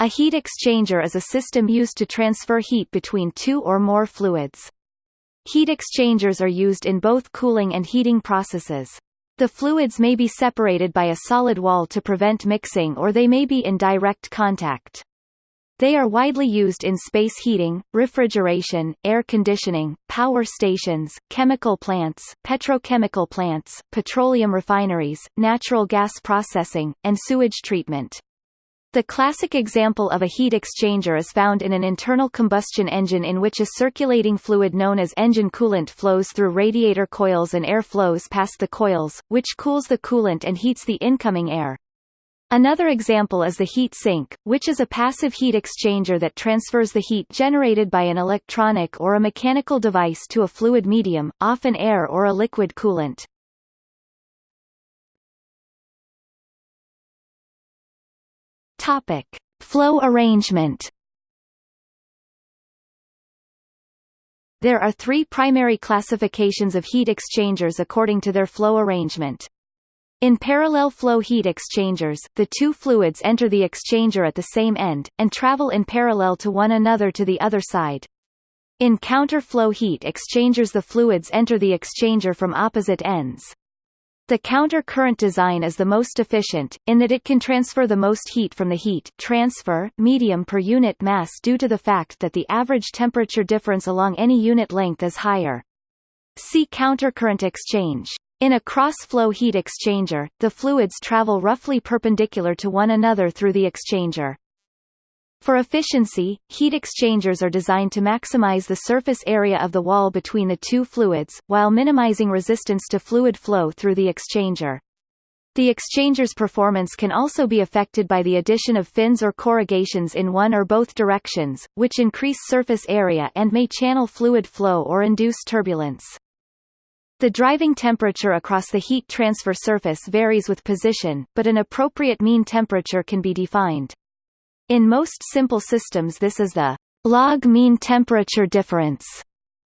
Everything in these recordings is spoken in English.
A heat exchanger is a system used to transfer heat between two or more fluids. Heat exchangers are used in both cooling and heating processes. The fluids may be separated by a solid wall to prevent mixing or they may be in direct contact. They are widely used in space heating, refrigeration, air conditioning, power stations, chemical plants, petrochemical plants, petroleum refineries, natural gas processing, and sewage treatment. The classic example of a heat exchanger is found in an internal combustion engine in which a circulating fluid known as engine coolant flows through radiator coils and air flows past the coils, which cools the coolant and heats the incoming air. Another example is the heat sink, which is a passive heat exchanger that transfers the heat generated by an electronic or a mechanical device to a fluid medium, often air or a liquid coolant. Topic: Flow arrangement. There are three primary classifications of heat exchangers according to their flow arrangement. In parallel flow heat exchangers, the two fluids enter the exchanger at the same end, and travel in parallel to one another to the other side. In counter-flow heat exchangers the fluids enter the exchanger from opposite ends. The counter-current design is the most efficient, in that it can transfer the most heat from the heat transfer medium per unit mass due to the fact that the average temperature difference along any unit length is higher. See counter-current exchange. In a cross-flow heat exchanger, the fluids travel roughly perpendicular to one another through the exchanger. For efficiency, heat exchangers are designed to maximize the surface area of the wall between the two fluids, while minimizing resistance to fluid flow through the exchanger. The exchanger's performance can also be affected by the addition of fins or corrugations in one or both directions, which increase surface area and may channel fluid flow or induce turbulence. The driving temperature across the heat transfer surface varies with position, but an appropriate mean temperature can be defined. In most simple systems this is the log mean temperature difference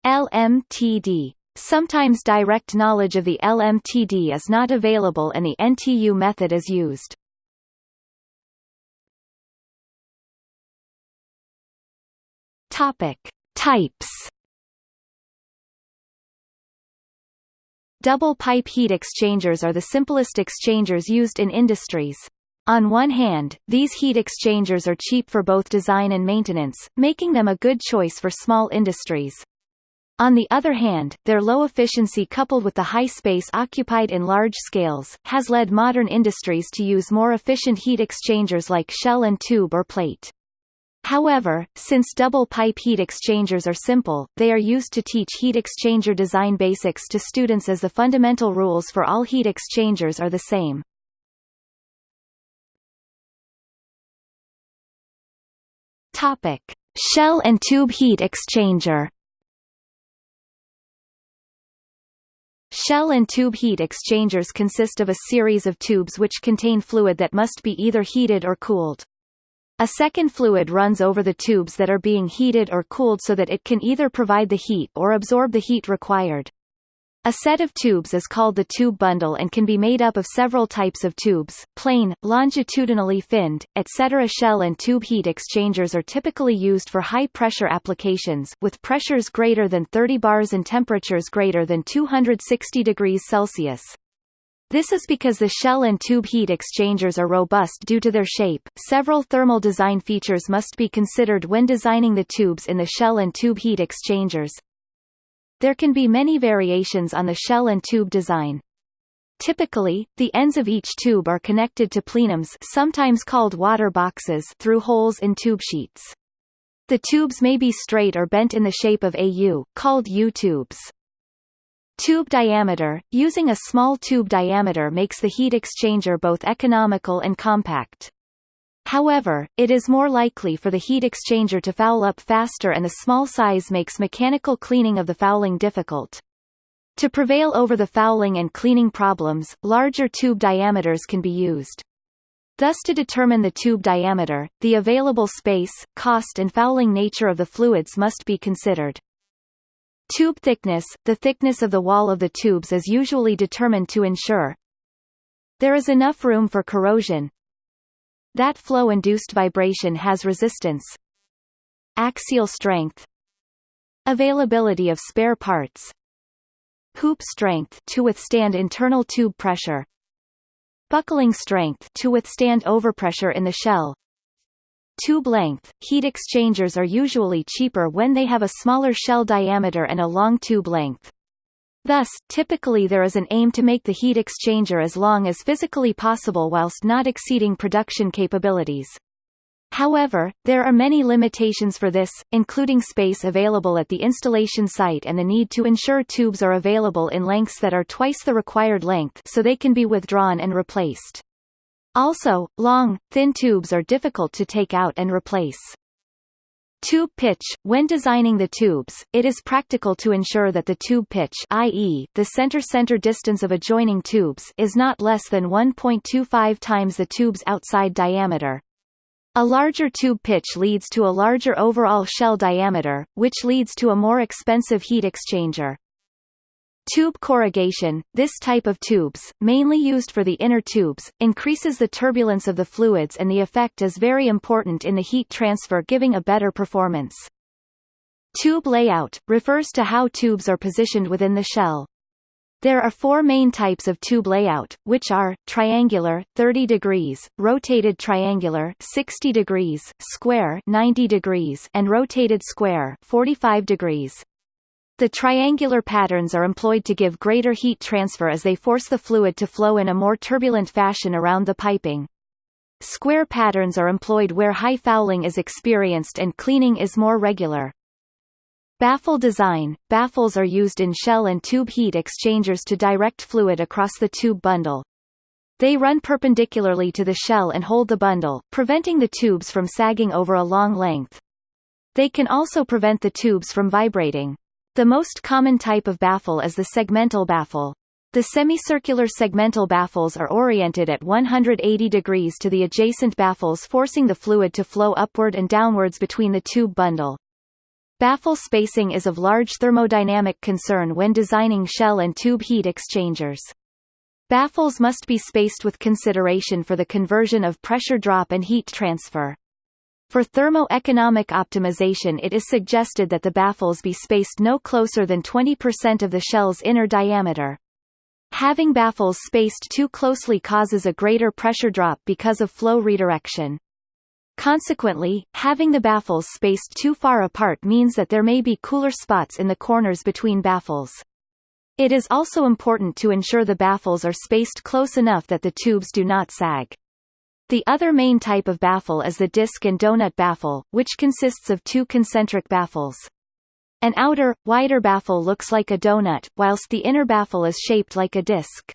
LMTD. Sometimes direct knowledge of the LMTD is not available and the NTU method is used. Topic: Types. Double pipe heat exchangers are the simplest exchangers used in industries. On one hand, these heat exchangers are cheap for both design and maintenance, making them a good choice for small industries. On the other hand, their low efficiency coupled with the high space occupied in large scales, has led modern industries to use more efficient heat exchangers like shell and tube or plate. However, since double pipe heat exchangers are simple, they are used to teach heat exchanger design basics to students as the fundamental rules for all heat exchangers are the same. Topic: Shell and tube heat exchanger. Shell and tube heat exchangers consist of a series of tubes which contain fluid that must be either heated or cooled. A second fluid runs over the tubes that are being heated or cooled so that it can either provide the heat or absorb the heat required. A set of tubes is called the tube bundle and can be made up of several types of tubes, plain, longitudinally finned, etc. Shell and tube heat exchangers are typically used for high-pressure applications, with pressures greater than 30 bars and temperatures greater than 260 degrees Celsius. This is because the shell and tube heat exchangers are robust due to their shape. Several thermal design features must be considered when designing the tubes in the shell and tube heat exchangers, there can be many variations on the shell and tube design. Typically, the ends of each tube are connected to plenums sometimes called water boxes through holes in tube sheets. The tubes may be straight or bent in the shape of a U, called U-tubes. Tube diameter – Using a small tube diameter makes the heat exchanger both economical and compact. However, it is more likely for the heat exchanger to foul up faster and the small size makes mechanical cleaning of the fouling difficult. To prevail over the fouling and cleaning problems, larger tube diameters can be used. Thus to determine the tube diameter, the available space, cost and fouling nature of the fluids must be considered. Tube thickness – The thickness of the wall of the tubes is usually determined to ensure there is enough room for corrosion, That flow-induced vibration has resistance. Axial strength. Availability of spare parts. Hoop strength to withstand internal tube pressure. Buckling strength to withstand overpressure in the shell. Tube length – Heat exchangers are usually cheaper when they have a smaller shell diameter and a long tube length. Thus, typically there is an aim to make the heat exchanger as long as physically possible whilst not exceeding production capabilities. However, there are many limitations for this, including space available at the installation site and the need to ensure tubes are available in lengths that are twice the required length so they can be withdrawn and replaced. Also, long, thin tubes are difficult to take out and replace. Tube pitch – When designing the tubes, it is practical to ensure that the tube pitch i.e., the center-center distance of adjoining tubes is not less than 1.25 times the tube's outside diameter. A larger tube pitch leads to a larger overall shell diameter, which leads to a more expensive heat exchanger. Tube corrugation, this type of tubes, mainly used for the inner tubes, increases the turbulence of the fluids and the effect is very important in the heat transfer giving a better performance. Tube layout, refers to how tubes are positioned within the shell. There are four main types of tube layout, which are, triangular 30 degrees, rotated triangular 60 degrees, square 90 degrees and rotated square 45 degrees. The triangular patterns are employed to give greater heat transfer as they force the fluid to flow in a more turbulent fashion around the piping. Square patterns are employed where high fouling is experienced and cleaning is more regular. Baffle design – Baffles are used in shell and tube heat exchangers to direct fluid across the tube bundle. They run perpendicularly to the shell and hold the bundle, preventing the tubes from sagging over a long length. They can also prevent the tubes from vibrating. The most common type of baffle is the segmental baffle. The semicircular segmental baffles are oriented at 180 degrees to the adjacent baffles forcing the fluid to flow upward and downwards between the tube bundle. Baffle spacing is of large thermodynamic concern when designing shell and tube heat exchangers. Baffles must be spaced with consideration for the conversion of pressure drop and heat transfer. For thermo-economic optimization it is suggested that the baffles be spaced no closer than 20% of the shell's inner diameter. Having baffles spaced too closely causes a greater pressure drop because of flow redirection. Consequently, having the baffles spaced too far apart means that there may be cooler spots in the corners between baffles. It is also important to ensure the baffles are spaced close enough that the tubes do not sag. The other main type of baffle is the disc and donut baffle, which consists of two concentric baffles. An outer, wider baffle looks like a donut, whilst the inner baffle is shaped like a disc.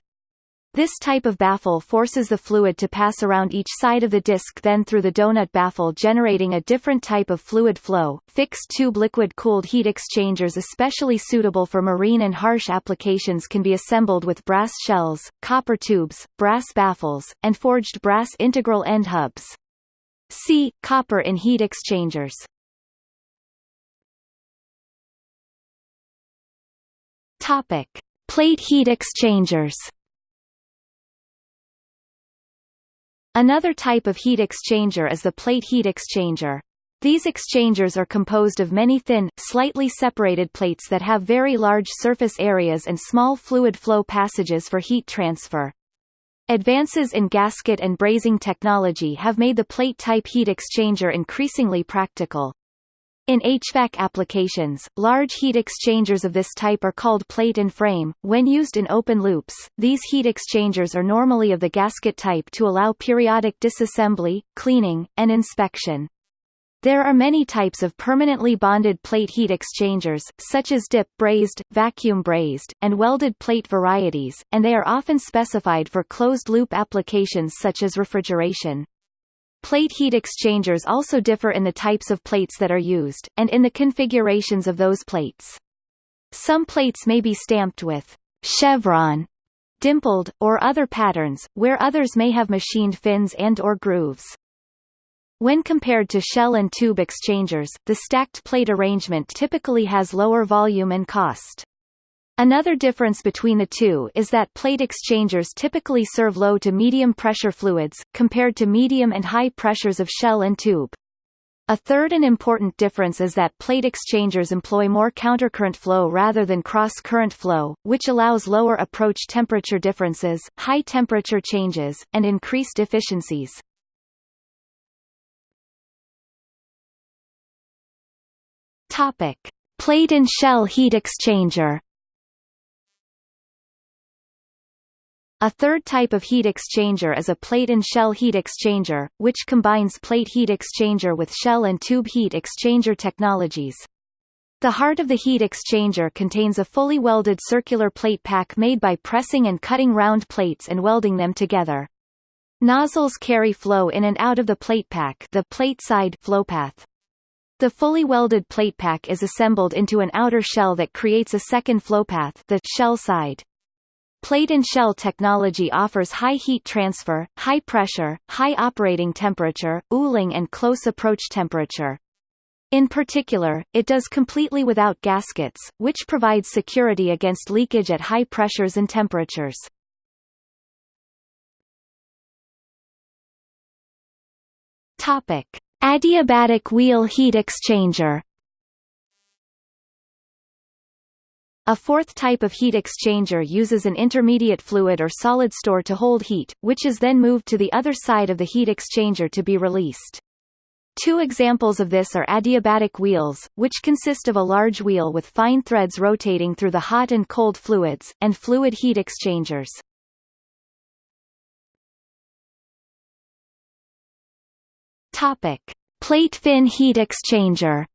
This type of baffle forces the fluid to pass around each side of the disc then through the donut baffle generating a different type of fluid flow. Fixed tube liquid-cooled heat exchangers especially suitable for marine and harsh applications can be assembled with brass shells, copper tubes, brass baffles, and forged brass integral end hubs. See, copper in heat exchangers. Topic. Plate heat exchangers Another type of heat exchanger is the plate heat exchanger. These exchangers are composed of many thin, slightly separated plates that have very large surface areas and small fluid flow passages for heat transfer. Advances in gasket and brazing technology have made the plate-type heat exchanger increasingly practical. In HVAC applications, large heat exchangers of this type are called plate and frame. When used in open loops, these heat exchangers are normally of the gasket type to allow periodic disassembly, cleaning, and inspection. There are many types of permanently bonded plate heat exchangers, such as dip brazed, vacuum brazed, and welded plate varieties, and they are often specified for closed-loop applications such as refrigeration. Plate heat exchangers also differ in the types of plates that are used, and in the configurations of those plates. Some plates may be stamped with chevron, dimpled, or other patterns, where others may have machined fins and or grooves. When compared to shell and tube exchangers, the stacked plate arrangement typically has lower volume and cost. Another difference between the two is that plate exchangers typically serve low to medium pressure fluids, compared to medium and high pressures of shell and tube. A third and important difference is that plate exchangers employ more countercurrent flow rather than cross-current flow, which allows lower approach temperature differences, high temperature changes, and increased efficiencies. Topic: Plate and shell heat exchanger. A third type of heat exchanger is a plate and shell heat exchanger, which combines plate heat exchanger with shell and tube heat exchanger technologies. The heart of the heat exchanger contains a fully welded circular plate pack made by pressing and cutting round plates and welding them together. Nozzles carry flow in and out of the plate pack the plate side flow path. The fully welded plate pack is assembled into an outer shell that creates a second flow path the shell side. Plate and shell technology offers high heat transfer, high pressure, high operating temperature, ooling and close approach temperature. In particular, it does completely without gaskets, which provides security against leakage at high pressures and temperatures. Topic: Adiabatic wheel heat exchanger A fourth type of heat exchanger uses an intermediate fluid or solid store to hold heat, which is then moved to the other side of the heat exchanger to be released. Two examples of this are adiabatic wheels, which consist of a large wheel with fine threads rotating through the hot and cold fluids, and fluid heat exchangers. Topic: Plate fin heat exchanger.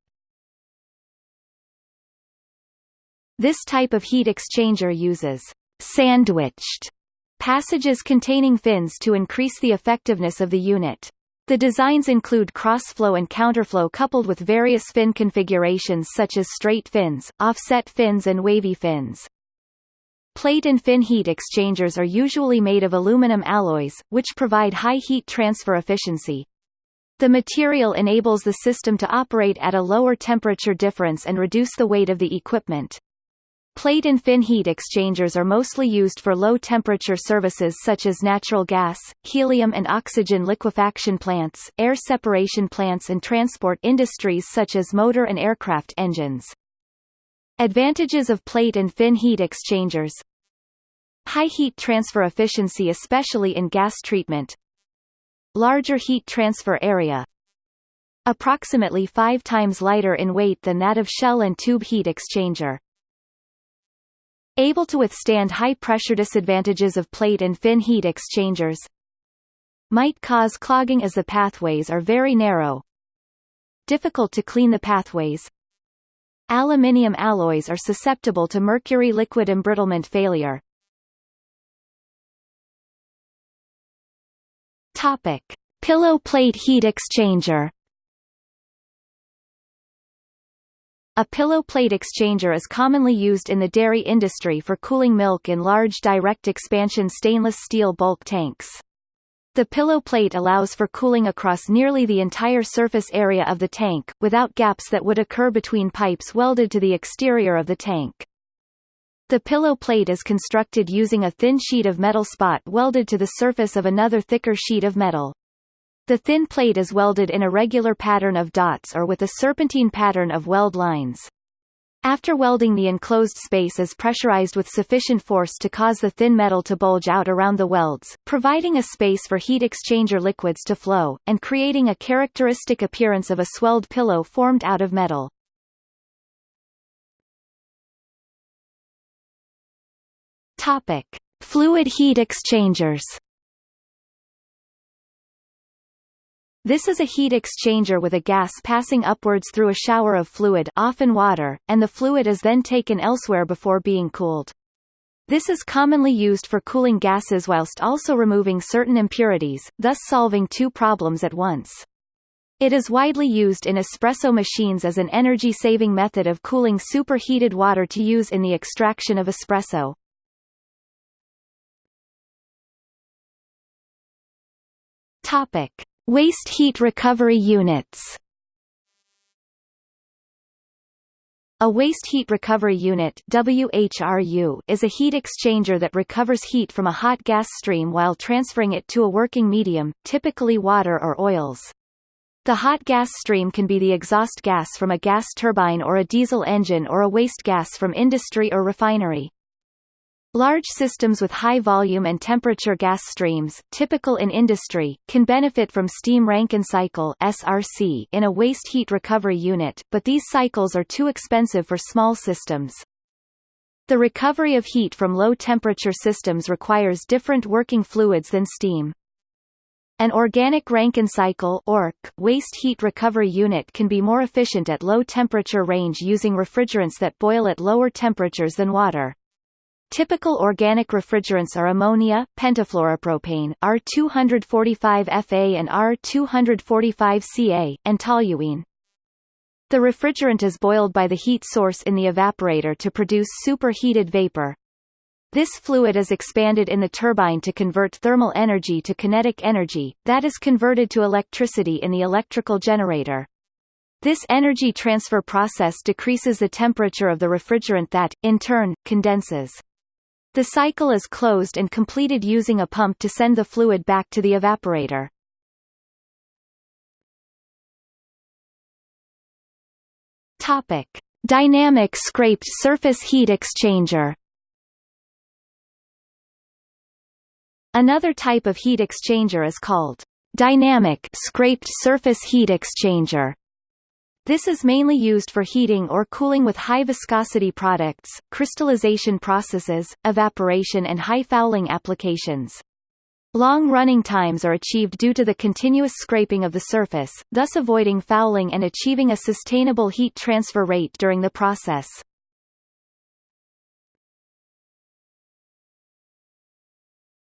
This type of heat exchanger uses sandwiched passages containing fins to increase the effectiveness of the unit. The designs include cross-flow and counterflow coupled with various fin configurations such as straight fins, offset fins and wavy fins. Plate and fin heat exchangers are usually made of aluminum alloys, which provide high heat transfer efficiency. The material enables the system to operate at a lower temperature difference and reduce the weight of the equipment. Plate and fin heat exchangers are mostly used for low-temperature services such as natural gas, helium and oxygen liquefaction plants, air separation plants and transport industries such as motor and aircraft engines. Advantages of plate and fin heat exchangers. High heat transfer efficiency especially in gas treatment. Larger heat transfer area. Approximately five times lighter in weight than that of shell and tube heat exchanger Able to withstand high-pressure disadvantages of plate and fin heat exchangers might cause clogging as the pathways are very narrow. Difficult to clean the pathways. Aluminium alloys are susceptible to mercury liquid embrittlement failure. Topic: Pillow plate heat exchanger A pillow plate exchanger is commonly used in the dairy industry for cooling milk in large direct expansion stainless steel bulk tanks. The pillow plate allows for cooling across nearly the entire surface area of the tank, without gaps that would occur between pipes welded to the exterior of the tank. The pillow plate is constructed using a thin sheet of metal spot welded to the surface of another thicker sheet of metal. The thin plate is welded in a regular pattern of dots or with a serpentine pattern of weld lines. After welding the enclosed space is pressurized with sufficient force to cause the thin metal to bulge out around the welds, providing a space for heat exchanger liquids to flow, and creating a characteristic appearance of a swelled pillow formed out of metal. Topic. Fluid heat exchangers This is a heat exchanger with a gas passing upwards through a shower of fluid often water, and the fluid is then taken elsewhere before being cooled. This is commonly used for cooling gases whilst also removing certain impurities, thus solving two problems at once. It is widely used in espresso machines as an energy-saving method of cooling superheated water to use in the extraction of espresso. Topic. Waste heat recovery units A waste heat recovery unit WHRU is a heat exchanger that recovers heat from a hot gas stream while transferring it to a working medium, typically water or oils. The hot gas stream can be the exhaust gas from a gas turbine or a diesel engine or a waste gas from industry or refinery. Large systems with high volume and temperature gas streams, typical in industry, can benefit from steam Rankine cycle (SRC) in a waste heat recovery unit, but these cycles are too expensive for small systems. The recovery of heat from low temperature systems requires different working fluids than steam. An organic Rankine cycle waste heat recovery unit can be more efficient at low temperature range using refrigerants that boil at lower temperatures than water. Typical organic refrigerants are ammonia, pentafluoropropane, R245Fa and R245Ca, and toluene. The refrigerant is boiled by the heat source in the evaporator to produce superheated vapor. This fluid is expanded in the turbine to convert thermal energy to kinetic energy, that is converted to electricity in the electrical generator. This energy transfer process decreases the temperature of the refrigerant that, in turn, condenses. The cycle is closed and completed using a pump to send the fluid back to the evaporator. Topic: Dynamic scraped surface heat exchanger. Another type of heat exchanger is called dynamic scraped surface heat exchanger. This is mainly used for heating or cooling with high viscosity products, crystallization processes, evaporation and high fouling applications. Long running times are achieved due to the continuous scraping of the surface, thus avoiding fouling and achieving a sustainable heat transfer rate during the process.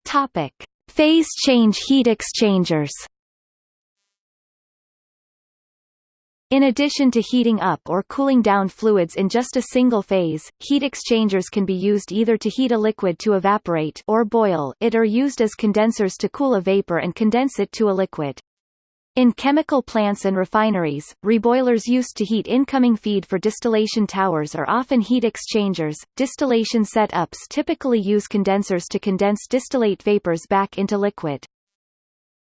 Topic: Phase change heat exchangers. In addition to heating up or cooling down fluids in just a single phase, heat exchangers can be used either to heat a liquid to evaporate or boil it or used as condensers to cool a vapor and condense it to a liquid. In chemical plants and refineries, reboilers used to heat incoming feed for distillation towers are often heat exchangers. Distillation setups typically use condensers to condense distillate vapors back into liquid.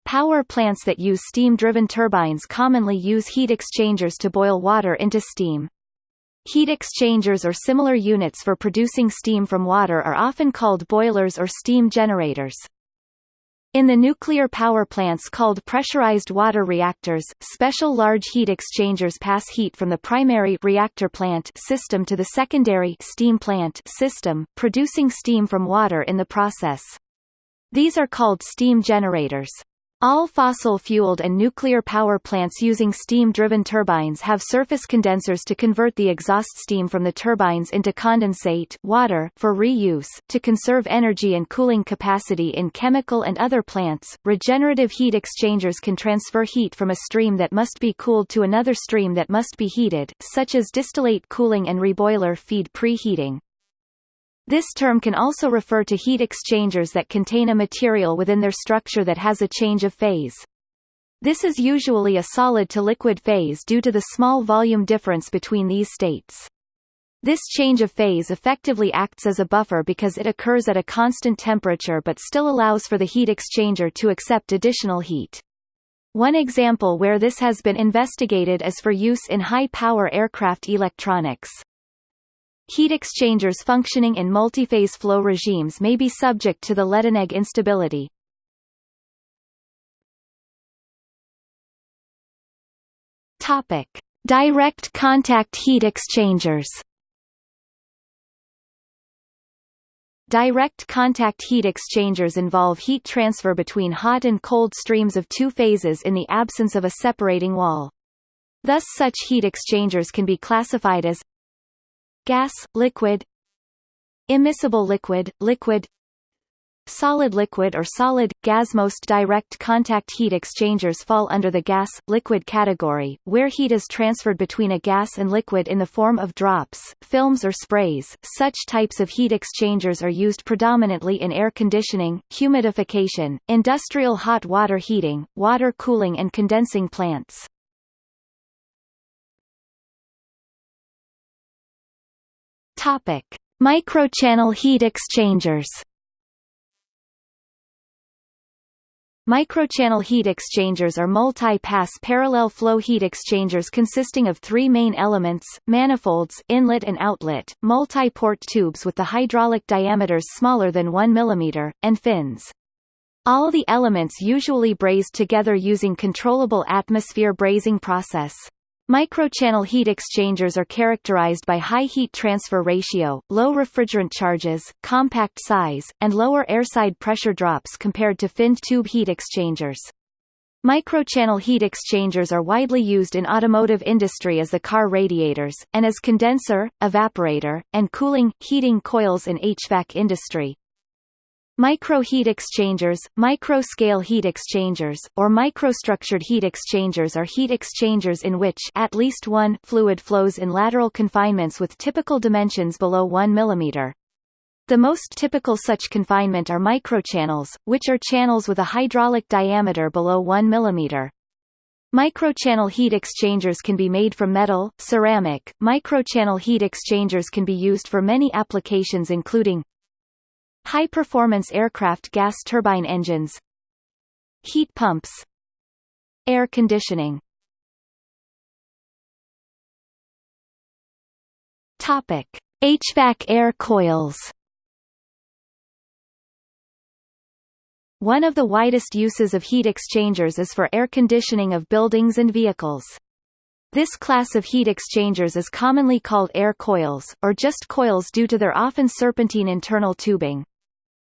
Power plants that use steam-driven turbines commonly use heat exchangers to boil water into steam. Heat exchangers or similar units for producing steam from water are often called boilers or steam generators. In the nuclear power plants called pressurized water reactors, special large heat exchangers pass heat from the primary reactor plant system to the secondary steam plant system, producing steam from water in the process. These are called steam generators. All fossil-fueled and nuclear power plants using steam-driven turbines have surface condensers to convert the exhaust steam from the turbines into condensate water for reuse. To conserve energy and cooling capacity in chemical and other plants, regenerative heat exchangers can transfer heat from a stream that must be cooled to another stream that must be heated, such as distillate cooling and reboiler feed preheating. This term can also refer to heat exchangers that contain a material within their structure that has a change of phase. This is usually a solid to liquid phase due to the small volume difference between these states. This change of phase effectively acts as a buffer because it occurs at a constant temperature but still allows for the heat exchanger to accept additional heat. One example where this has been investigated is for use in high-power aircraft electronics. Heat exchangers functioning in multiphase flow regimes may be subject to the Ledinegg instability. Topic: Direct contact heat exchangers. Direct contact heat exchangers involve heat transfer between hot and cold streams of two phases in the absence of a separating wall. Thus such heat exchangers can be classified as gas, liquid immiscible liquid, liquid Solid liquid or solid, gas Most direct contact heat exchangers fall under the gas-liquid category, where heat is transferred between a gas and liquid in the form of drops, films or sprays. Such types of heat exchangers are used predominantly in air conditioning, humidification, industrial hot water heating, water cooling and condensing plants. Topic: Microchannel heat exchangers. Microchannel heat exchangers are multi-pass parallel flow heat exchangers consisting of three main elements, manifolds inlet and outlet, multi-port tubes with the hydraulic diameters smaller than 1 mm, and fins. All the elements usually brazed together using controllable atmosphere brazing process. Microchannel heat exchangers are characterized by high heat transfer ratio, low refrigerant charges, compact size, and lower airside pressure drops compared to finned tube heat exchangers. Microchannel heat exchangers are widely used in automotive industry as the car radiators, and as condenser, evaporator, and cooling, heating coils in HVAC industry. Micro-heat exchangers, micro-scale heat exchangers, or microstructured heat exchangers are heat exchangers in which at least one fluid flows in lateral confinements with typical dimensions below 1 mm. The most typical such confinement are microchannels, which are channels with a hydraulic diameter below 1 mm. Microchannel heat exchangers can be made from metal, ceramic. Microchannel heat exchangers can be used for many applications including High-performance aircraft gas turbine engines Heat pumps Air conditioning Topic. HVAC air coils One of the widest uses of heat exchangers is for air conditioning of buildings and vehicles. This class of heat exchangers is commonly called air coils, or just coils due to their often serpentine internal tubing.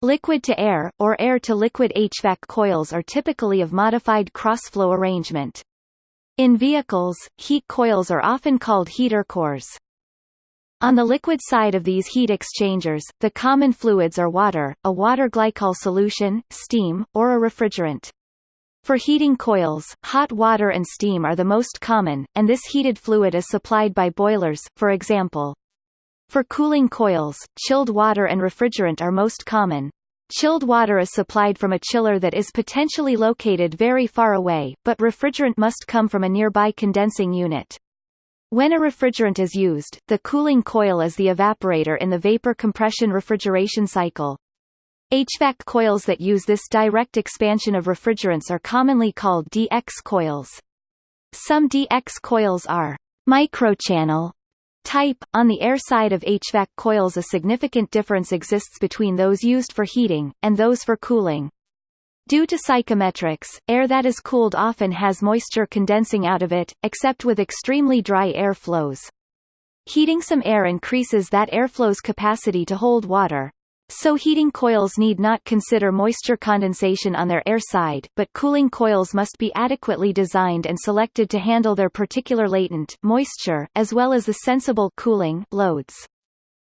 Liquid-to-air, or air-to-liquid HVAC coils are typically of modified cross-flow arrangement. In vehicles, heat coils are often called heater cores. On the liquid side of these heat exchangers, the common fluids are water, a water glycol solution, steam, or a refrigerant. For heating coils, hot water and steam are the most common, and this heated fluid is supplied by boilers, for example. For cooling coils, chilled water and refrigerant are most common. Chilled water is supplied from a chiller that is potentially located very far away, but refrigerant must come from a nearby condensing unit. When a refrigerant is used, the cooling coil is the evaporator in the vapor compression refrigeration cycle. HVAC coils that use this direct expansion of refrigerants are commonly called DX coils. Some DX coils are microchannel Type On the air side of HVAC coils a significant difference exists between those used for heating, and those for cooling. Due to psychrometrics, air that is cooled often has moisture condensing out of it, except with extremely dry air flows. Heating some air increases that airflow's capacity to hold water. So heating coils need not consider moisture condensation on their air side, but cooling coils must be adequately designed and selected to handle their particular latent moisture, as well as the sensible cooling loads.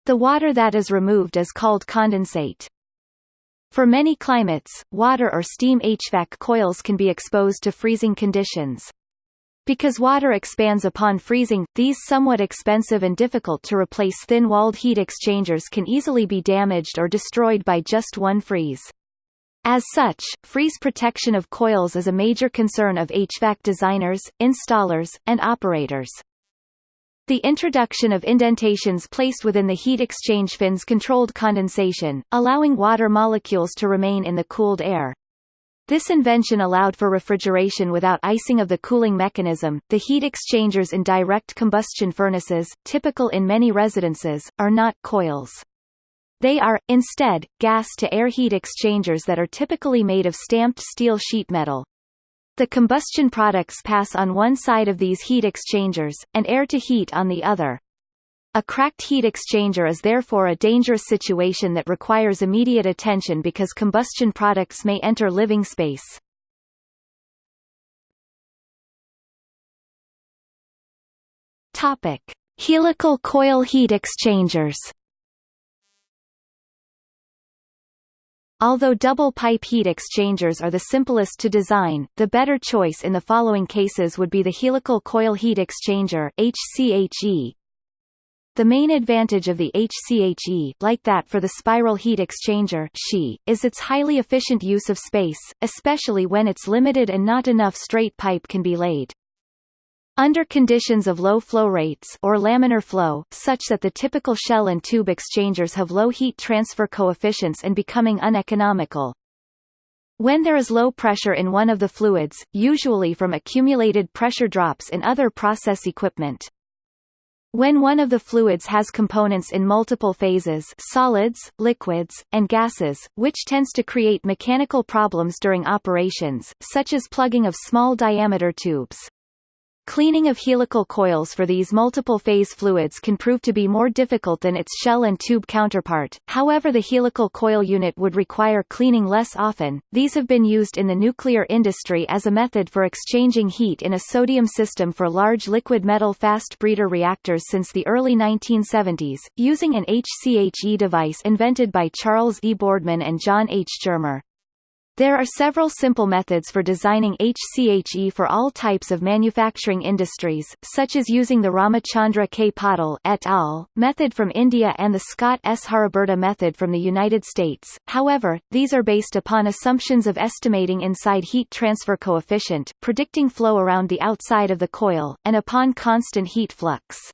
The water that is removed is called condensate. For many climates, water or steam HVAC coils can be exposed to freezing conditions. Because water expands upon freezing, these somewhat expensive and difficult to replace thin-walled heat exchangers can easily be damaged or destroyed by just one freeze. As such, freeze protection of coils is a major concern of HVAC designers, installers, and operators. The introduction of indentations placed within the heat exchange fins controlled condensation, allowing water molecules to remain in the cooled air. This invention allowed for refrigeration without icing of the cooling mechanism. The heat exchangers in direct combustion furnaces, typical in many residences, are not coils. They are, instead, gas-to-air heat exchangers that are typically made of stamped steel sheet metal. The combustion products pass on one side of these heat exchangers, and air to heat on the other. A cracked heat exchanger is therefore a dangerous situation that requires immediate attention because combustion products may enter living space. Topic: Helical coil heat exchangers. Although double-pipe heat exchangers are the simplest to design, the better choice in the following cases would be the helical coil heat exchanger HCHE, the main advantage of the HCHE like that for the spiral heat exchanger is its highly efficient use of space, especially when its limited and not enough straight pipe can be laid. Under conditions of low flow rates or laminar flow, such that the typical shell and tube exchangers have low heat transfer coefficients and becoming uneconomical. When there is low pressure in one of the fluids, usually from accumulated pressure drops in other process equipment. When one of the fluids has components in multiple phases solids, liquids, and gases, which tends to create mechanical problems during operations, such as plugging of small diameter tubes. Cleaning of helical coils for these multiple-phase fluids can prove to be more difficult than its shell and tube counterpart, however the helical coil unit would require cleaning less often. These have been used in the nuclear industry as a method for exchanging heat in a sodium system for large liquid metal fast breeder reactors since the early 1970s, using an HCHE device invented by Charles E. Boardman and John H. Germer. There are several simple methods for designing HCHE for all types of manufacturing industries, such as using the Ramachandra K. Patil et al. method from India and the Scott S. Haraburda method from the United States. However, these are based upon assumptions of estimating inside heat transfer coefficient, predicting flow around the outside of the coil, and upon constant heat flux.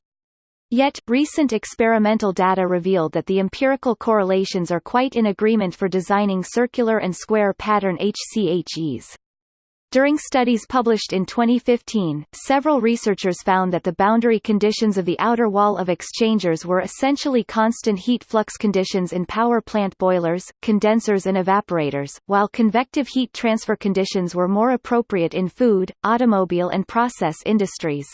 Yet, recent experimental data revealed that the empirical correlations are quite in agreement for designing circular and square pattern HCHEs. During studies published in 2015, several researchers found that the boundary conditions of the outer wall of exchangers were essentially constant heat flux conditions in power plant boilers, condensers and evaporators, while convective heat transfer conditions were more appropriate in food, automobile and process industries.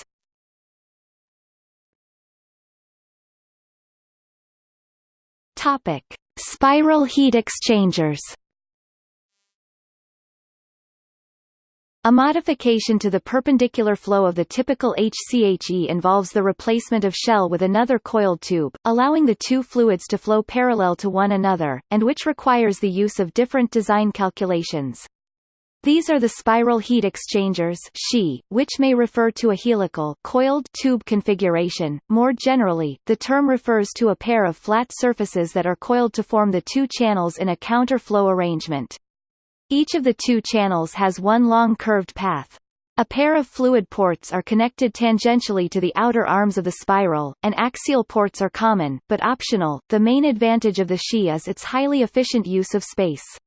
Topic: Spiral heat exchangers. A modification to the perpendicular flow of the typical HCHE involves the replacement of shell with another coiled tube, allowing the two fluids to flow parallel to one another, and which requires the use of different design calculations. These are the spiral heat exchangers SHE, which may refer to a helical coiled tube configuration. More generally, the term refers to a pair of flat surfaces that are coiled to form the two channels in a counterflow arrangement. Each of the two channels has one long curved path. A pair of fluid ports are connected tangentially to the outer arms of the spiral, and axial ports are common, but optional. The main advantage of the SHE is its highly efficient use of space.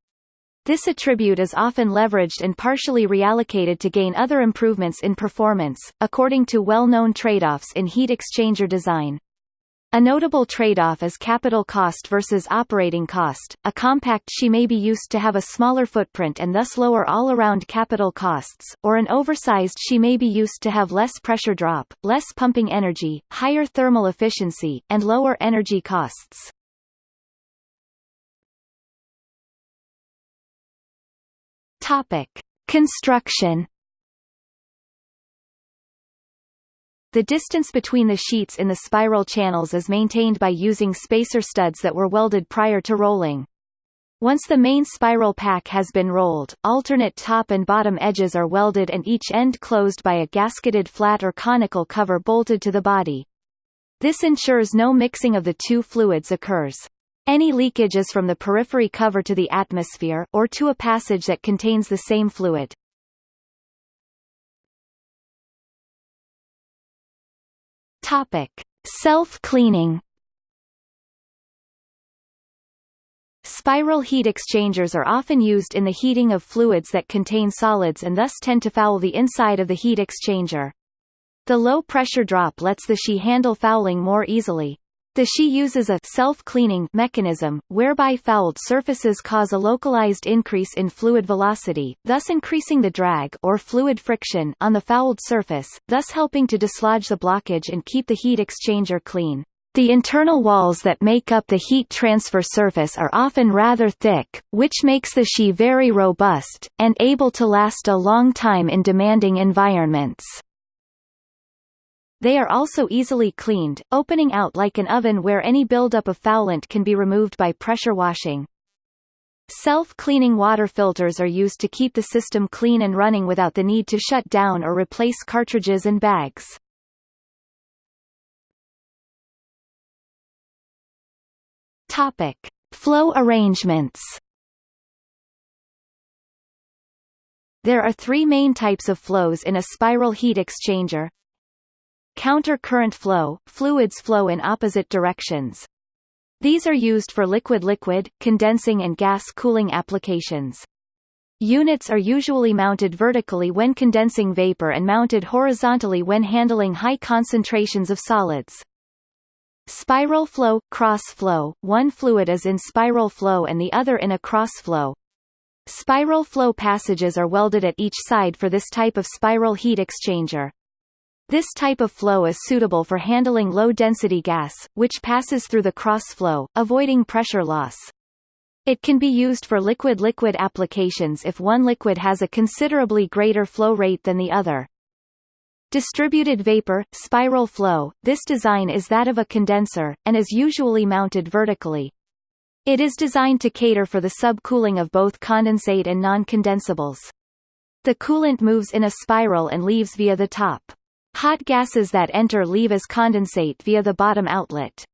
This attribute is often leveraged and partially reallocated to gain other improvements in performance, according to well-known trade-offs in heat exchanger design. A notable trade-off is capital cost versus operating cost. A compact SHE may be used to have a smaller footprint and thus lower all-around capital costs, or an oversized SHE may be used to have less pressure drop, less pumping energy, higher thermal efficiency, and lower energy costs. Topic: Construction. The distance between the sheets in the spiral channels is maintained by using spacer studs that were welded prior to rolling. Once the main spiral pack has been rolled, alternate top and bottom edges are welded and each end closed by a gasketed flat or conical cover bolted to the body. This ensures no mixing of the two fluids occurs. Any leakage is from the periphery cover to the atmosphere, or to a passage that contains the same fluid. Topic: Self-cleaning. Spiral heat exchangers are often used in the heating of fluids that contain solids and thus tend to foul the inside of the heat exchanger. The low pressure drop lets the SHE handle fouling more easily. The SHE uses a self-cleaning mechanism, whereby fouled surfaces cause a localized increase in fluid velocity, thus increasing the drag or fluid friction on the fouled surface, thus helping to dislodge the blockage and keep the heat exchanger clean. The internal walls that make up the heat transfer surface are often rather thick, which makes the SHE very robust, and able to last a long time in demanding environments. They are also easily cleaned, opening out like an oven where any buildup of foulant can be removed by pressure washing. Self-cleaning water filters are used to keep the system clean and running without the need to shut down or replace cartridges and bags. Topic: Flow arrangements. There are three main types of flows in a spiral heat exchanger, counter-current flow, fluids flow in opposite directions. These are used for liquid-liquid, condensing and gas cooling applications. Units are usually mounted vertically when condensing vapor and mounted horizontally when handling high concentrations of solids. Spiral flow, cross flow, one fluid is in spiral flow and the other in a cross flow. Spiral flow passages are welded at each side for this type of spiral heat exchanger. This type of flow is suitable for handling low-density gas, which passes through the cross flow, avoiding pressure loss. It can be used for liquid-liquid applications if one liquid has a considerably greater flow rate than the other. Distributed vapor, spiral flow, this design is that of a condenser, and is usually mounted vertically. It is designed to cater for the subcooling of both condensate and non-condensables. The coolant moves in a spiral and leaves via the top. Hot gases that enter leave as condensate via the bottom outlet.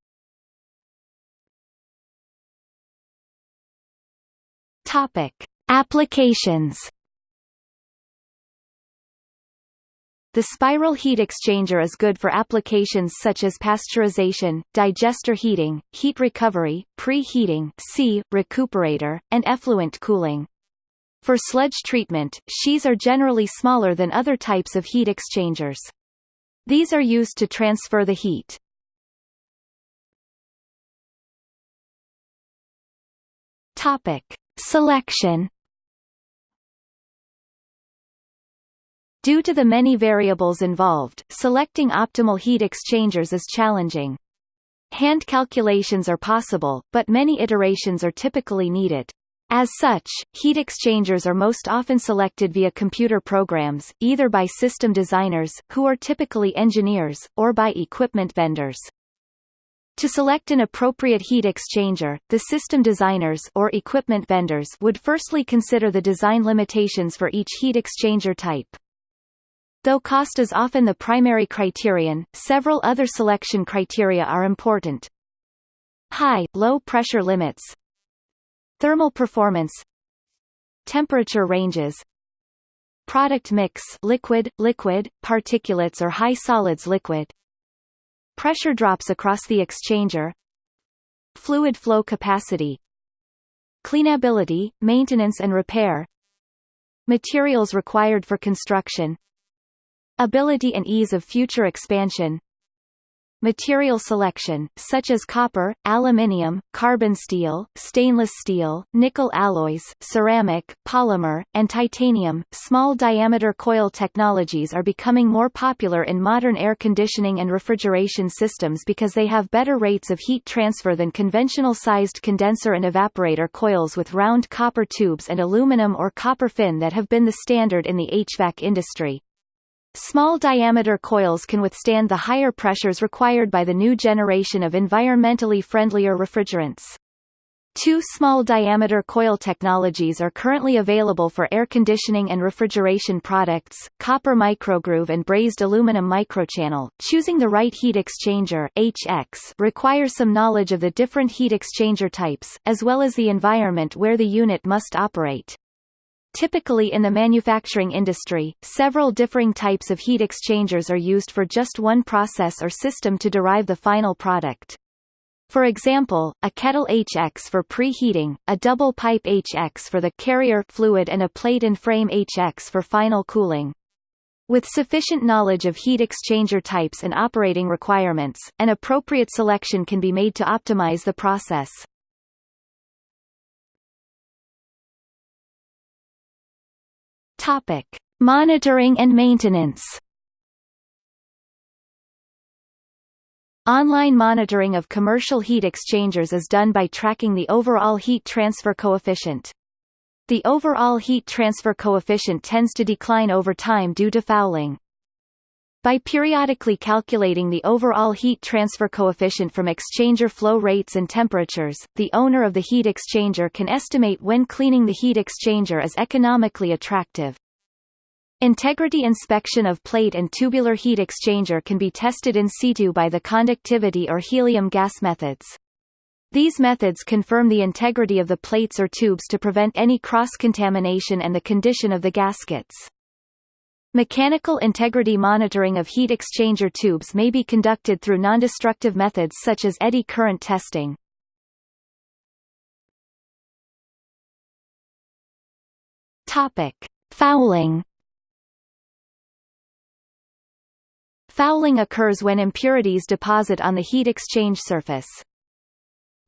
Topic: Applications. The spiral heat exchanger is good for applications such as pasteurization, digester heating, heat recovery, preheating C, recuperator, and effluent cooling. For sludge treatment, shees are generally smaller than other types of heat exchangers. These are used to transfer the heat. Topic. Selection Due to the many variables involved, selecting optimal heat exchangers is challenging. Hand calculations are possible, but many iterations are typically needed. As such, heat exchangers are most often selected via computer programs, either by system designers, who are typically engineers, or by equipment vendors. To select an appropriate heat exchanger, the system designers or equipment vendors would firstly consider the design limitations for each heat exchanger type. Though cost is often the primary criterion, several other selection criteria are important. High, low pressure limits Thermal performance Temperature ranges Product mix liquid, liquid, particulates or high solids liquid Pressure drops across the exchanger Fluid flow capacity Cleanability, maintenance and repair Materials required for construction Ability and ease of future expansion Material selection, such as copper, aluminium, carbon steel, stainless steel, nickel alloys, ceramic, polymer, and titanium. Small diameter coil technologies are becoming more popular in modern air conditioning and refrigeration systems because they have better rates of heat transfer than conventional sized condenser and evaporator coils with round copper tubes and aluminum or copper fin that have been the standard in the HVAC industry. Small diameter coils can withstand the higher pressures required by the new generation of environmentally friendlier refrigerants. Two small diameter coil technologies are currently available for air conditioning and refrigeration products, copper microgroove and brazed aluminum microchannel. Choosing the right heat exchanger HX requires some knowledge of the different heat exchanger types, as well as the environment where the unit must operate. Typically in the manufacturing industry, several differing types of heat exchangers are used for just one process or system to derive the final product. For example, a kettle HX for preheating, a double pipe HX for the carrier fluid and a plate and frame HX for final cooling. With sufficient knowledge of heat exchanger types and operating requirements, an appropriate selection can be made to optimize the process. Topic: Monitoring and maintenance. Online monitoring of commercial heat exchangers is done by tracking the overall heat transfer coefficient. The overall heat transfer coefficient tends to decline over time due to fouling. By periodically calculating the overall heat transfer coefficient from exchanger flow rates and temperatures, the owner of the heat exchanger can estimate when cleaning the heat exchanger is economically attractive. Integrity inspection of plate and tubular heat exchanger can be tested in situ by the conductivity or helium gas methods. These methods confirm the integrity of the plates or tubes to prevent any cross-contamination and the condition of the gaskets. Mechanical integrity monitoring of heat exchanger tubes may be conducted through nondestructive methods such as eddy current testing. Topic: Fouling. Fouling occurs when impurities deposit on the heat exchange surface.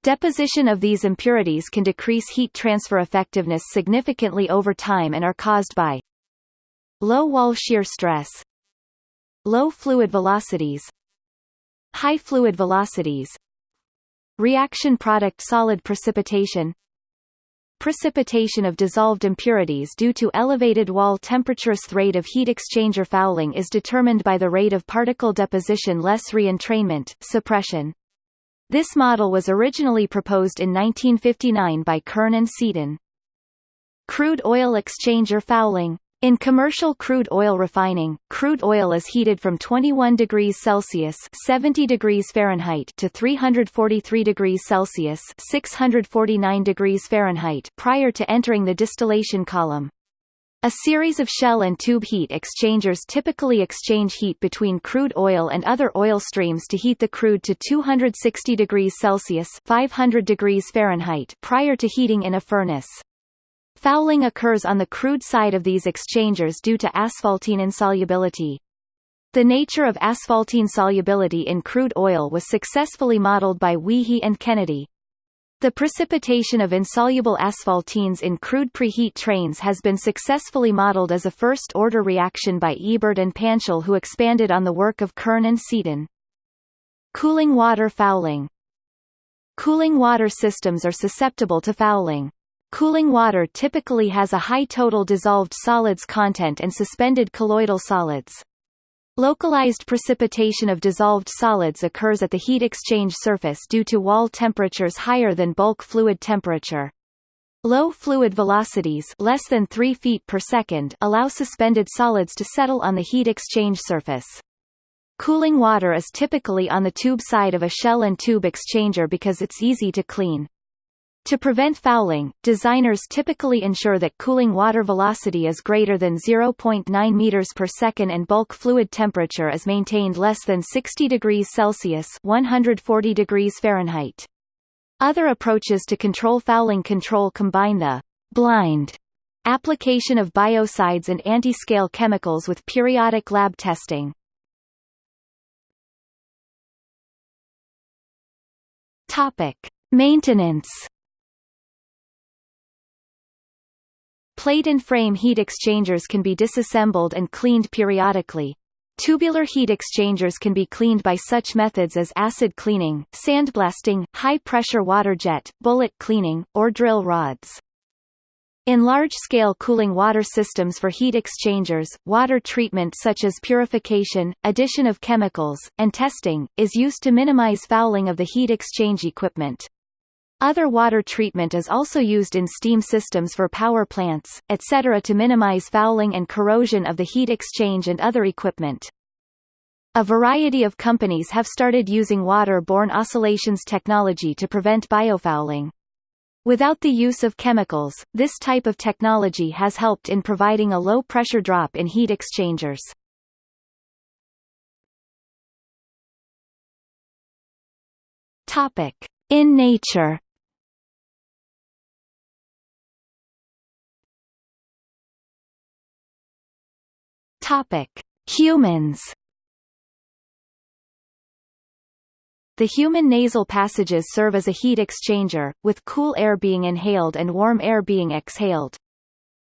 Deposition of these impurities can decrease heat transfer effectiveness significantly over time and are caused by low wall shear stress, low fluid velocities, high fluid velocities, reaction product solid precipitation, precipitation of dissolved impurities due to elevated wall temperature. Rate of heat exchanger fouling is determined by the rate of particle deposition less reentrainment, suppression. This model was originally proposed in 1959 by Kern and Seaton. Crude oil exchanger fouling in commercial crude oil refining, crude oil is heated from 21 degrees Celsius 70 degrees Fahrenheit to 343 degrees Celsius 649 degrees Fahrenheit prior to entering the distillation column. A series of shell and tube heat exchangers typically exchange heat between crude oil and other oil streams to heat the crude to 260 degrees Celsius 500 degrees Fahrenheit prior to heating in a furnace. Fouling occurs on the crude side of these exchangers due to asphaltene insolubility. The nature of asphaltene solubility in crude oil was successfully modeled by Wiehe and Kennedy. The precipitation of insoluble asphaltenes in crude preheat trains has been successfully modeled as a first-order reaction by Ebert and Panchal who expanded on the work of Kern and Seaton. Cooling water fouling Cooling water systems are susceptible to fouling. Cooling water typically has a high total dissolved solids content and suspended colloidal solids. Localized precipitation of dissolved solids occurs at the heat exchange surface due to wall temperatures higher than bulk fluid temperature. Low fluid velocities less than 3 feet per second allow suspended solids to settle on the heat exchange surface. Cooling water is typically on the tube side of a shell and tube exchanger because it's easy to clean. To prevent fouling, designers typically ensure that cooling water velocity is greater than 0.9 meters per second and bulk fluid temperature is maintained less than 60 degrees Celsius 140 degrees Fahrenheit. Other approaches to control fouling control combine the blind application of biocides and anti-scale chemicals with periodic lab testing. Topic: Maintenance Plate and frame heat exchangers can be disassembled and cleaned periodically. Tubular heat exchangers can be cleaned by such methods as acid cleaning, sandblasting, high-pressure water jet, bullet cleaning, or drill rods. In large-scale cooling water systems for heat exchangers, water treatment such as purification, addition of chemicals, and testing, is used to minimize fouling of the heat exchange equipment. Other water treatment is also used in steam systems for power plants, etc. to minimize fouling and corrosion of the heat exchange and other equipment. A variety of companies have started using water-borne oscillations technology to prevent biofouling. Without the use of chemicals, this type of technology has helped in providing a low-pressure drop in heat exchangers. In nature Topic: Humans. The human nasal passages serve as a heat exchanger, with cool air being inhaled and warm air being exhaled.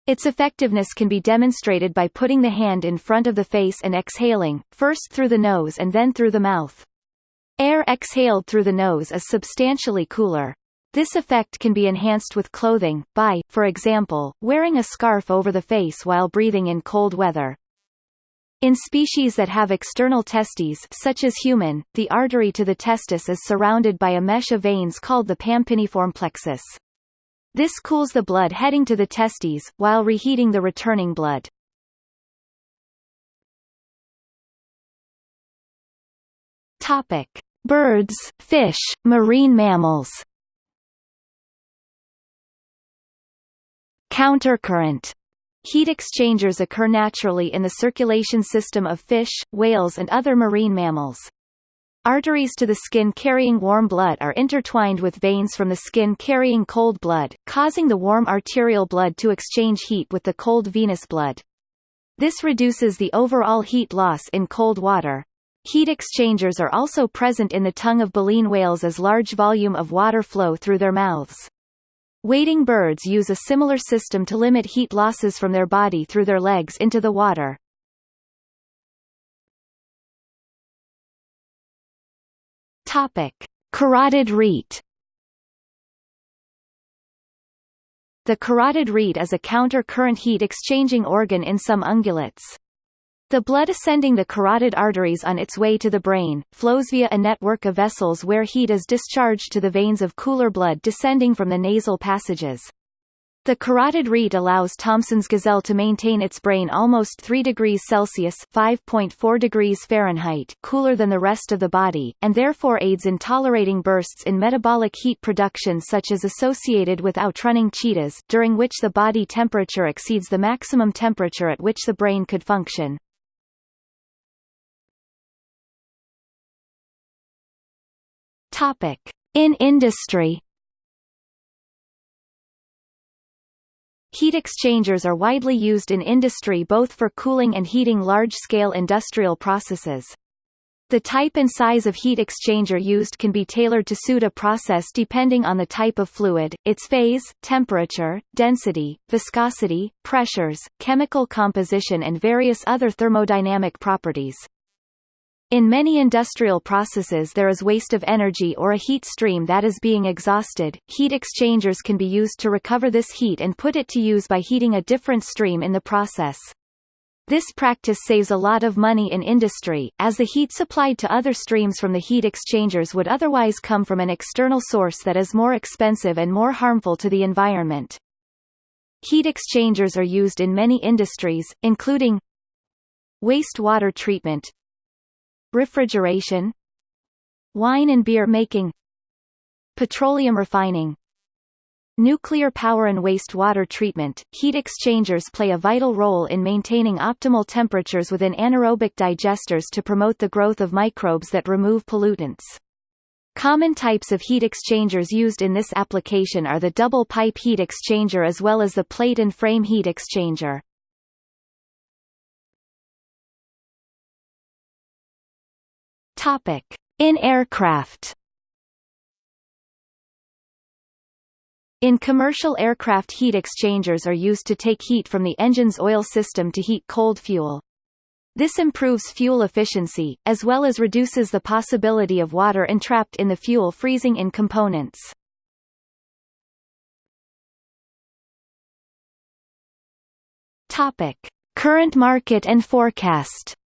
Its effectiveness can be demonstrated by putting the hand in front of the face and exhaling, first through the nose and then through the mouth. Air exhaled through the nose is substantially cooler. This effect can be enhanced with clothing, by, for example, wearing a scarf over the face while breathing in cold weather. In species that have external testes such as human, the artery to the testis is surrounded by a mesh of veins called the pampiniform plexus. This cools the blood heading to the testes, while reheating the returning blood. Topic. Birds, fish, marine mammals Countercurrent Heat exchangers occur naturally in the circulation system of fish, whales and other marine mammals. Arteries to the skin carrying warm blood are intertwined with veins from the skin carrying cold blood, causing the warm arterial blood to exchange heat with the cold venous blood. This reduces the overall heat loss in cold water. Heat exchangers are also present in the tongue of baleen whales as large volume of water flow through their mouths. Wading birds use a similar system to limit heat losses from their body through their legs into the water. Topic: Carotid rete. The carotid rete is a counter-current heat exchanging organ in some ungulates. The blood ascending the carotid arteries on its way to the brain, flows via a network of vessels where heat is discharged to the veins of cooler blood descending from the nasal passages. The carotid rete allows Thomson's gazelle to maintain its brain almost 3 degrees Celsius (5.4 degrees Fahrenheit) cooler than the rest of the body, and therefore aids in tolerating bursts in metabolic heat production such as associated with outrunning cheetahs, during which the body temperature exceeds the maximum temperature at which the brain could function. Topic: In industry Heat exchangers are widely used in industry both for cooling and heating large-scale industrial processes. The type and size of heat exchanger used can be tailored to suit a process depending on the type of fluid, its phase, temperature, density, viscosity, pressures, chemical composition and various other thermodynamic properties. In many industrial processes there is waste of energy or a heat stream that is being exhausted. Heat exchangers can be used to recover this heat and put it to use by heating a different stream in the process. This practice saves a lot of money in industry, as the heat supplied to other streams from the heat exchangers would otherwise come from an external source that is more expensive and more harmful to the environment. Heat exchangers are used in many industries, including wastewater treatment, refrigeration wine and beer making petroleum refining Nuclear power and wastewater treatment, heat exchangers play a vital role in maintaining optimal temperatures within anaerobic digesters to promote the growth of microbes that remove pollutants. Common types of heat exchangers used in this application are the double pipe heat exchanger as well as the plate and frame heat exchanger. Topic: In aircraft. In commercial aircraft heat exchangers are used to take heat from the engine's oil system to heat cold fuel. This improves fuel efficiency, as well as reduces the possibility of water entrapped in the fuel freezing in components. Topic. Current market and forecast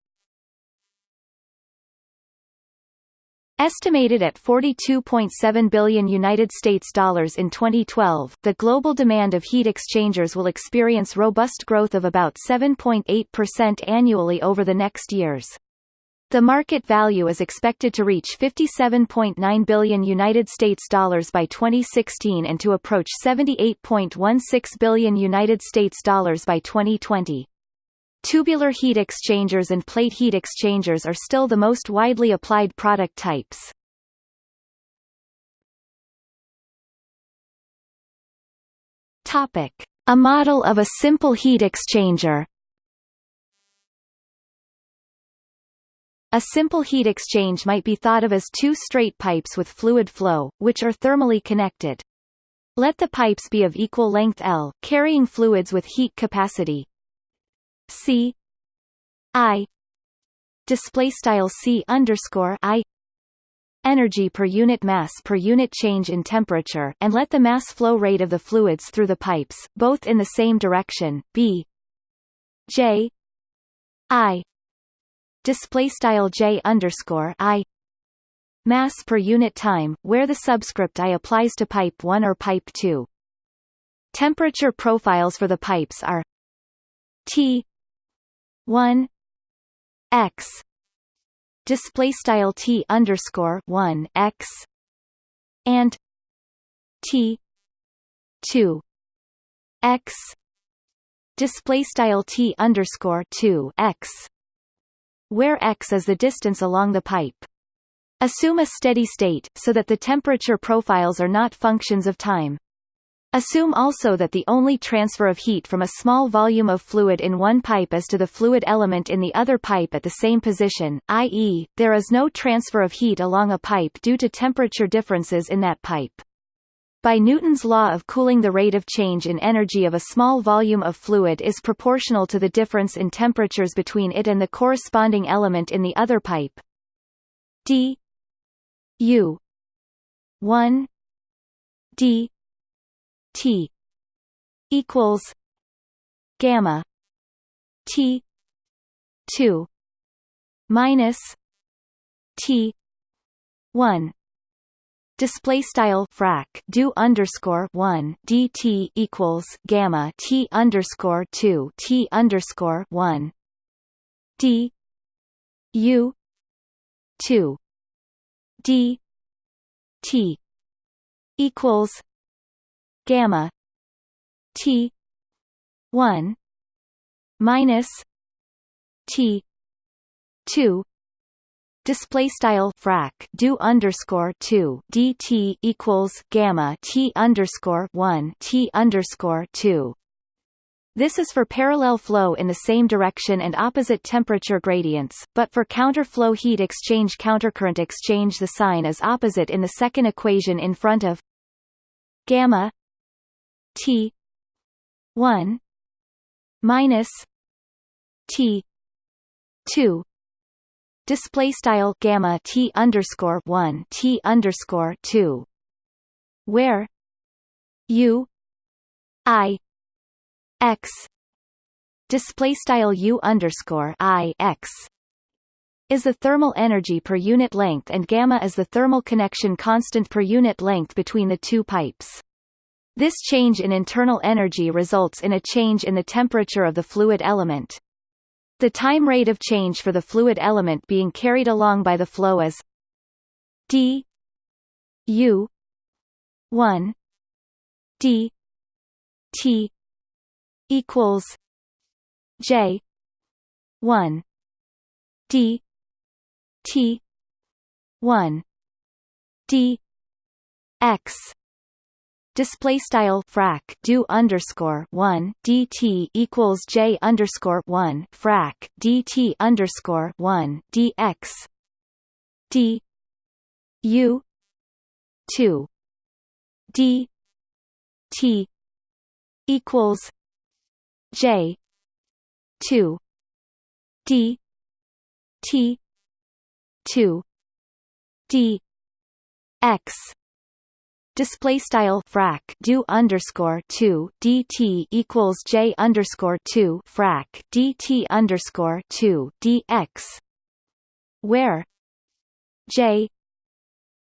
Estimated at 42.7 billion United States dollars in 2012, the global demand of heat exchangers will experience robust growth of about 7.8% annually over the next years. The market value is expected to reach 57.9 billion United States dollars by 2016 and to approach 78.16 billion United States dollars by 2020. Tubular heat exchangers and plate heat exchangers are still the most widely applied product types. Topic: A model of a simple heat exchanger. A simple heat exchange might be thought of as two straight pipes with fluid flow, which are thermally connected. Let the pipes be of equal length L, carrying fluids with heat capacity, C I display style C underscore I energy per unit mass per unit change in temperature and let the mass flow rate of the fluids through the pipes, both in the same direction, B J I display style J underscore I mass per unit time, where the subscript I applies to pipe 1 or pipe 2. Temperature profiles for the pipes are T 1 x display style t underscore 1 x and t 2 x display style t underscore 2 x where x is the distance along the pipe. Assume a steady state, so that the temperature profiles are not functions of time. Assume also that the only transfer of heat from a small volume of fluid in one pipe is to the fluid element in the other pipe at the same position, i.e., there is no transfer of heat along a pipe due to temperature differences in that pipe. By Newton's law of cooling the rate of change in energy of a small volume of fluid is proportional to the difference in temperatures between it and the corresponding element in the other pipe. d u 1 d T equals gamma T two minus T one. Display style frac do underscore one dt equals gamma t underscore two t underscore one. D u two d t equals gamma T one minus T two display style frac do underscore 2 dt equals gamma t underscore 1 t underscore 2 this is for parallel flow in the same direction and opposite temperature gradients, but for counterflow heat exchange countercurrent exchange the sign is opposite in the second equation in front of gamma T one minus T two display style gamma T underscore one T underscore two where U I X display style U underscore I X is the thermal energy per unit length and gamma is the thermal connection constant per unit length between the two pipes. This change in internal energy results in a change in the temperature of the fluid element. The time rate of change for the fluid element being carried along by the flow is d u 1 d t equals j 1 d t 1 d x display style frac do underscore one dt equals j underscore one frac dt underscore one dx d u two d t equals j two d t two d x display style frac do underscore 2 dt equals j underscore 2 frac dt underscore 2 dx where j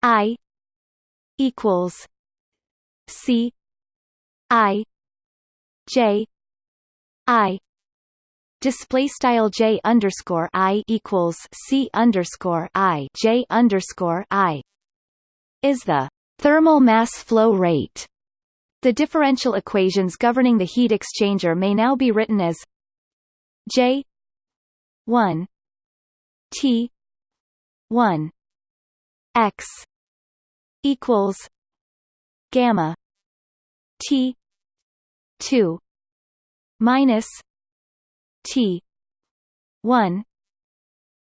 i equals c i j i. Display style j underscore i equals c underscore i j underscore i is the Thermal mass flow rate. The differential equations governing the heat exchanger may now be written as J 1 T 1 X equals gamma T 2 minus T 1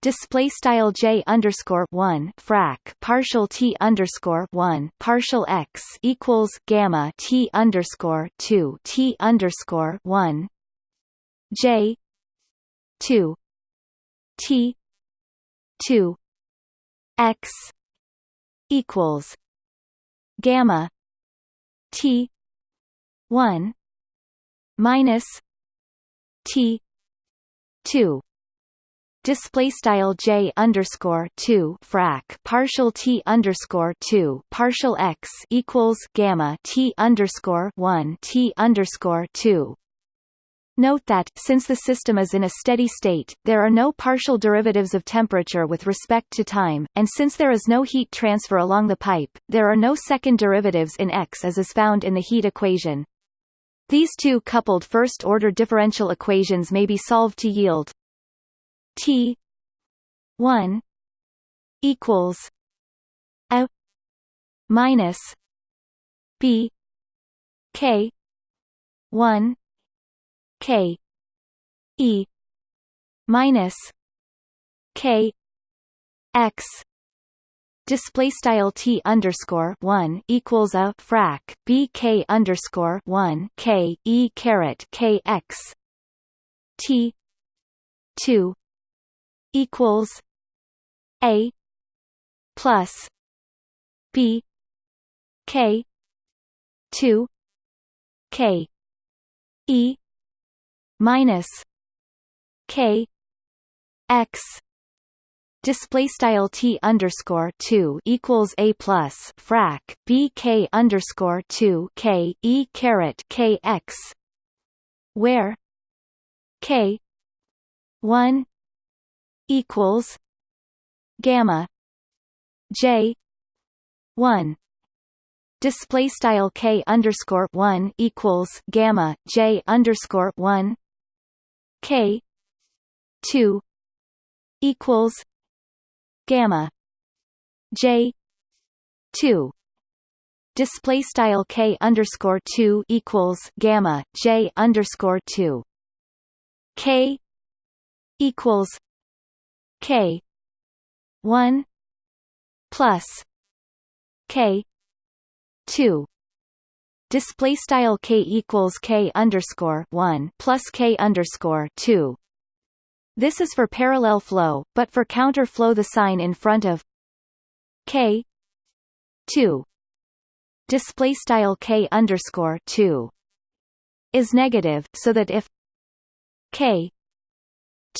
display style j underscore one frac partial t underscore one partial x equals gamma t underscore two t underscore one j two t two x equals gamma t one minus t two display style j underscore two frac partial t underscore two partial x equals gamma t underscore one t underscore two. Note that, since the system is in a steady state, there are no partial derivatives of temperature with respect to time, and since there is no heat transfer along the pipe, there are no second derivatives in x as is found in the heat equation. These two coupled first-order differential equations may be solved to yield T 1 equals a minus b k 1 k e minus k x. Display style t underscore one equals a frac b k underscore one k e caret k x t two equals a plus b k two k e minus k x. Display style t underscore two equals a plus frac b k underscore two k e caret k x, where k one equals gamma j one. Display style k underscore one equals gamma j underscore one k two equals gamma j 2 display style k underscore 2 equals gamma j underscore 2 k equals k. 1 plus k 2 display style k equals k underscore 1 plus k underscore 2 this is for parallel flow, but for counter flow the sign in front of k 2 display style k underscore 2 is negative, so that if k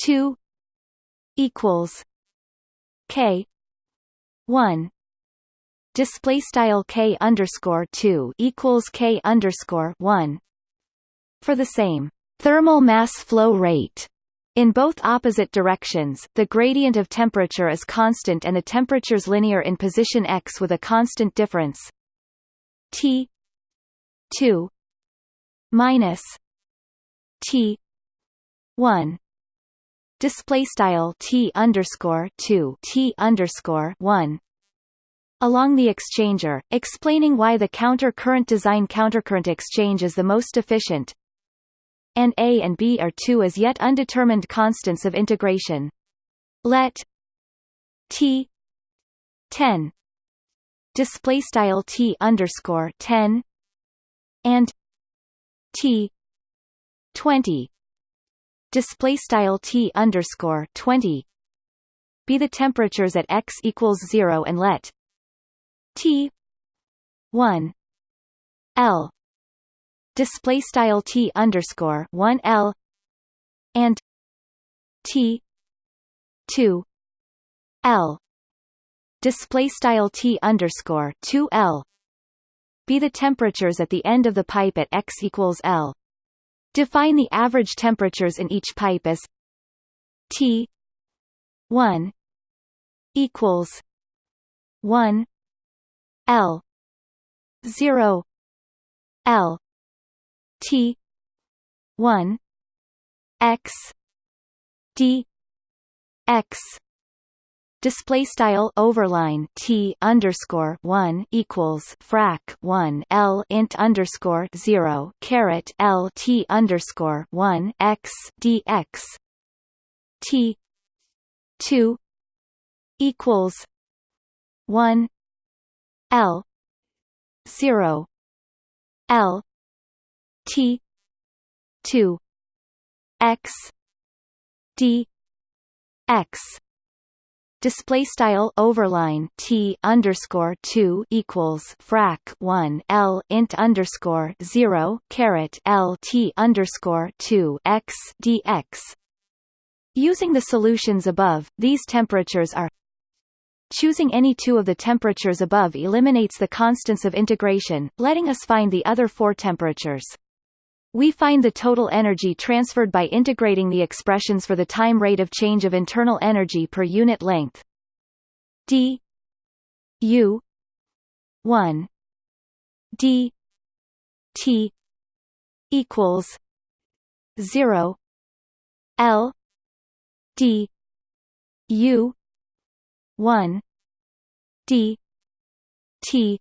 2 equals k 1 display style k underscore 2 equals k underscore 1 for the same thermal mass flow rate in both opposite directions, the gradient of temperature is constant and the temperature's linear in position x with a constant difference T 2 minus T 1 display style T underscore 2 T underscore 1 along the exchanger, explaining why the counter current design countercurrent exchange is the most efficient, and a and b are two as yet undetermined constants of integration. Let t 10 display style t underscore 10 and t 20 display style t underscore 20 be the temperatures at x equals 0 and let t 1 l display style t underscore one L and T two L display style t underscore two L be the temperatures at the end of the pipe at x equals L. Define the average temperatures in each pipe as T one equals one L zero L T one X D X display style overline t underscore one equals frac one l int underscore zero caret l t underscore one x dx t two equals one l zero l T two X D X display style overline t underscore two equals frac one l int underscore zero caret l t underscore two x dx. Using the solutions above, these temperatures are Choosing any two of the temperatures above eliminates the constants of integration, letting us find the other four temperatures. We find the total energy transferred by integrating the expressions for the time rate of change of internal energy per unit length. d. U. 1 d. T. equals zero. L. D. U. one. D. T.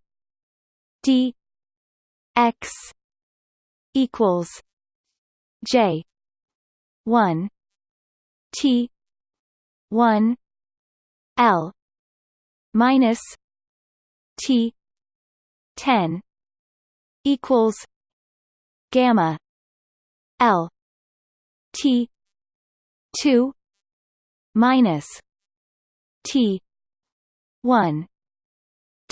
D. X equals J one T one L minus T ten equals gamma L T two minus T one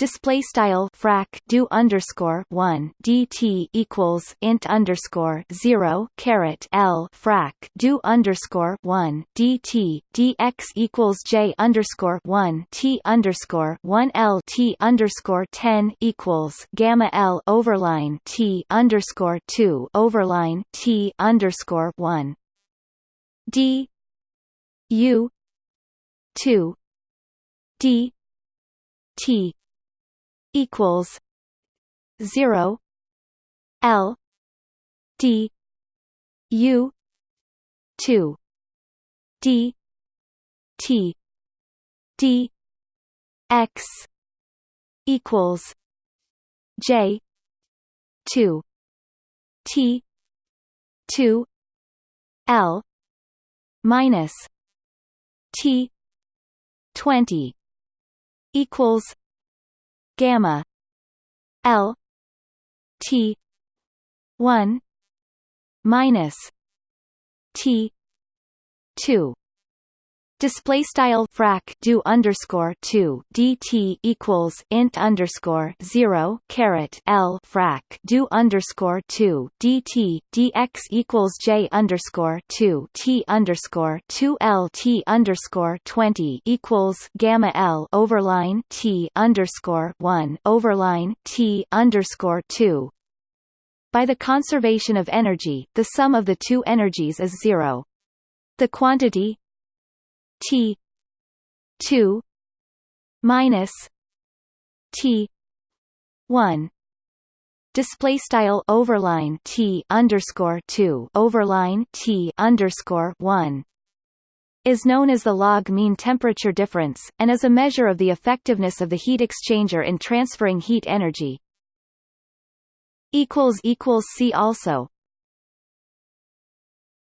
display style frac do underscore one dt equals int underscore zero caret l frac do underscore one dt dx equals j underscore one t underscore one l t underscore ten equals gamma l overline t underscore two overline t underscore one. D u two d t equals zero L D U two D T D X equals J two T two L minus T twenty equals gamma L T one minus T two display style frac do underscore 2 dt equals int underscore 0 caret l frac do underscore 2 dt dx equals j underscore 2 t underscore 2 l t underscore 20 equals gamma l overline t underscore 1 overline t underscore 2 by the conservation of energy, the sum of the two energies is zero. The quantity T two minus T one display style overline T underscore two overline T underscore one is known as the log mean temperature difference, and is a measure of the effectiveness of the heat exchanger in transferring heat energy. See also